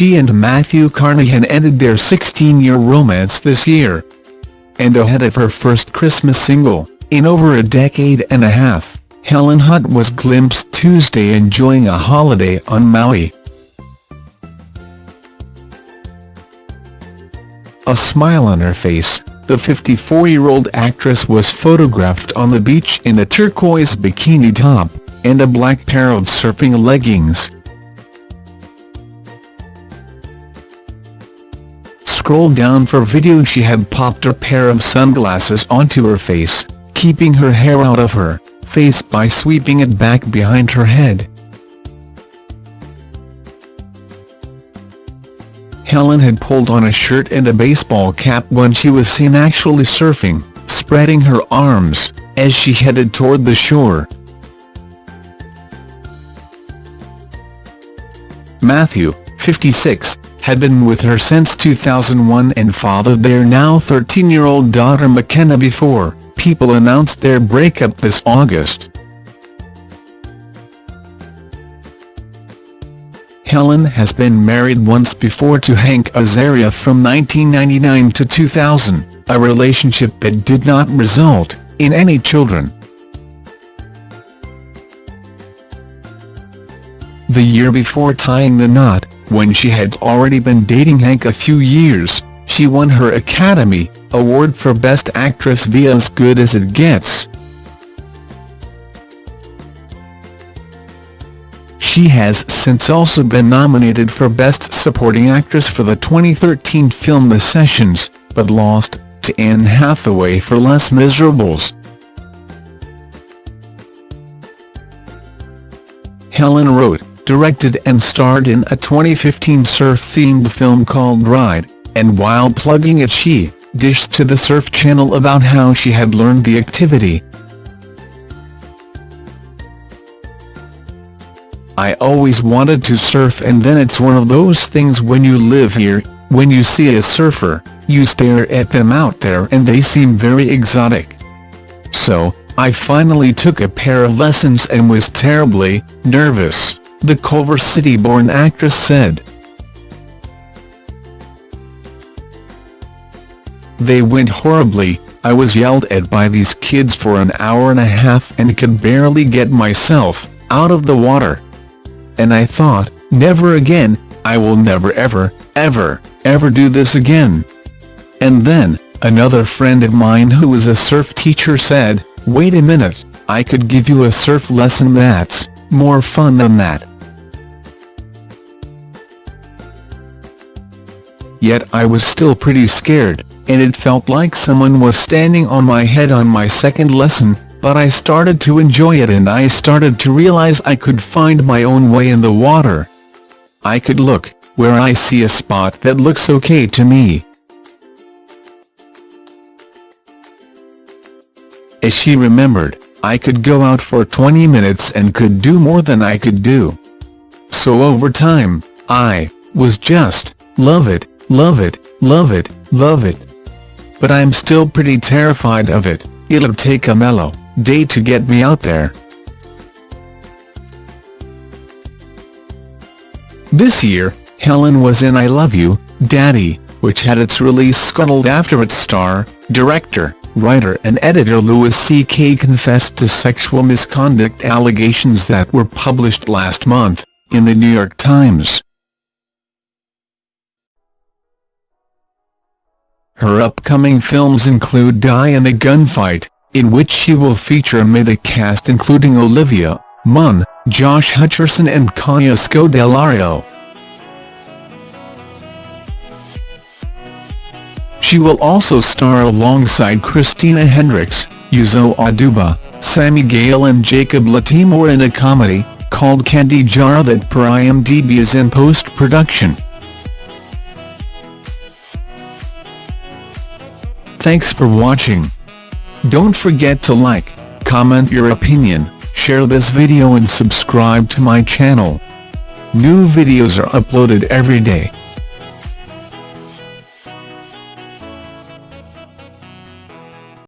she and Matthew Carnahan ended their 16-year romance this year. And ahead of her first Christmas single, in over a decade and a half, Helen Hunt was glimpsed Tuesday enjoying a holiday on Maui. A smile on her face, the 54-year-old actress was photographed on the beach in a turquoise bikini top, and a black pair of surfing leggings. Scroll down for video she had popped a pair of sunglasses onto her face, keeping her hair out of her face by sweeping it back behind her head. Helen had pulled on a shirt and a baseball cap when she was seen actually surfing, spreading her arms, as she headed toward the shore. Matthew, 56, had been with her since 2001 and fathered their now 13-year-old daughter Makena before people announced their breakup this August. Helen has been married once before to Hank Azaria from 1999 to 2000, a relationship that did not result in any children. The year before tying the knot, when she had already been dating Hank a few years, she won her Academy Award for Best Actress via As Good As It Gets. She has since also been nominated for Best Supporting Actress for the 2013 film The Sessions, but lost to Anne Hathaway for Les Miserables. Helen wrote, directed and starred in a 2015 surf-themed film called Ride, and while plugging it she dished to the Surf Channel about how she had learned the activity. I always wanted to surf and then it's one of those things when you live here, when you see a surfer, you stare at them out there and they seem very exotic. So, I finally took a pair of lessons and was terribly nervous, the Culver City-born actress said. They went horribly, I was yelled at by these kids for an hour and a half and could barely get myself out of the water and I thought, never again, I will never ever, ever, ever do this again. And then, another friend of mine who was a surf teacher said, wait a minute, I could give you a surf lesson that's more fun than that. Yet I was still pretty scared, and it felt like someone was standing on my head on my second lesson, but I started to enjoy it and I started to realize I could find my own way in the water. I could look, where I see a spot that looks okay to me. As she remembered, I could go out for 20 minutes and could do more than I could do. So over time, I was just, love it, love it, love it, love it. But I'm still pretty terrified of it, it'll take a mellow day to get me out there. This year, Helen was in I Love You, Daddy, which had its release scuttled after its star, director, writer and editor Louis C.K. confessed to sexual misconduct allegations that were published last month, in the New York Times. Her upcoming films include Die in a Gunfight, in which she will feature amid a cast including Olivia Munn, Josh Hutcherson and Kaya Scodelario. She will also star alongside Christina Hendricks, Uzo Aduba, Sami Gayle and Jacob Latimore in a comedy, called Candy Jar that per IMDb is in post-production. Thanks for watching. Don't forget to like, comment your opinion, share this video and subscribe to my channel. New videos are uploaded every day.